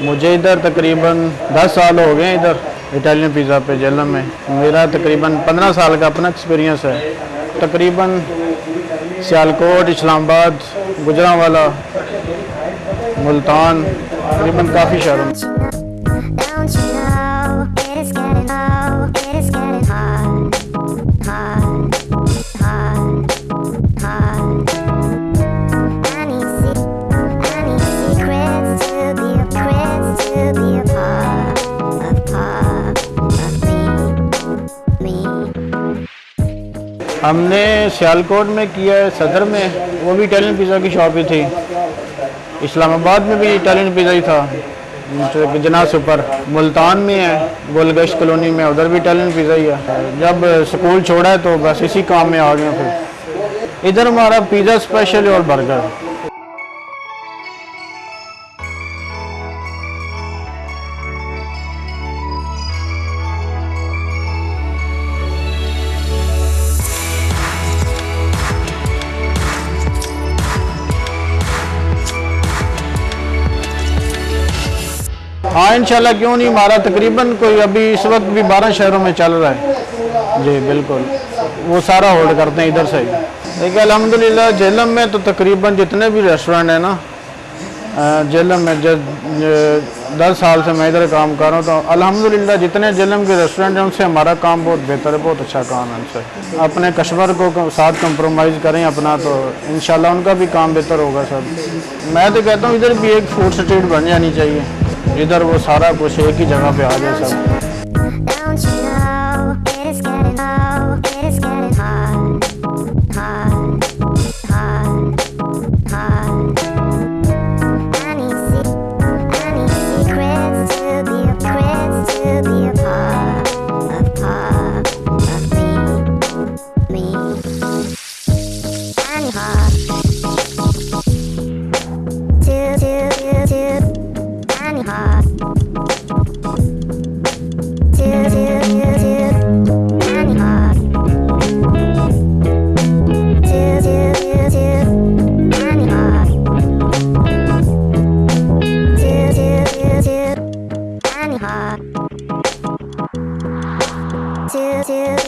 مجھے ادھر تقریباً دس سال ہو گئے ہیں ادھر اٹالین پیزا پہ جیلم میں۔ میرا تقریباً پندرہ سال کا اپنا ایکسپیرینس ہے۔ تقریباً سیالکوٹ، اسلام آباد گجراں والا، ملتان، تقریباً کافی شہروں ہم نے سیالکوٹ میں کیا ہے، صدر میں، وہ بھی اٹالین پیزا کی شاپ ہی تھی۔ اسلام آباد میں بھی اٹالین پیزا ہی تھا۔ جنا سپر ملتان میں ہے، گولگشت کلونی میں، ادھر بھی اٹالین پیزا ہی ہے۔ جب سکول چھوڑا ہے تو بس اسی کام میں آ گئے پھر۔ ادھر ہمارا پیزا اسپیشل اور برگر ہاں انشاءاللہ کیوں نہیں؟ ہمارا تقریباً کوئی ابھی اس وقت بھی بارہ شہروں میں چل رہا ہے۔ جی بالکل۔ وہ سارا ہولڈ کرتے ہیں ادھر سے دیکھیے، الحمدللہ جہلم میں تو تقریباً جتنے بھی ریسٹورنٹ ہیں نا جہلم میں دس سال سے میں ادھر کام کر رہا ہوں تو الحمدللہ جتنے جہلم کے ریسٹورنٹ ہیں، ان سے ہمارا کام بہت بہتر ہے، بہت اچھا کام ہے ان سے۔ اپنے کسٹمر کو ساتھ کمپرومائز کریں اپنا تو انشاءاللہ ان کا بھی کام بہتر ہوگا سب۔ میں تو کہتا ہوں، ادھر بھی ایک فوڈ اسٹریٹ بن جانی چاہیے۔ ادھر وہ سارا کچھ ایک ہی جگہ پہ آ جائے سب۔ Two, two.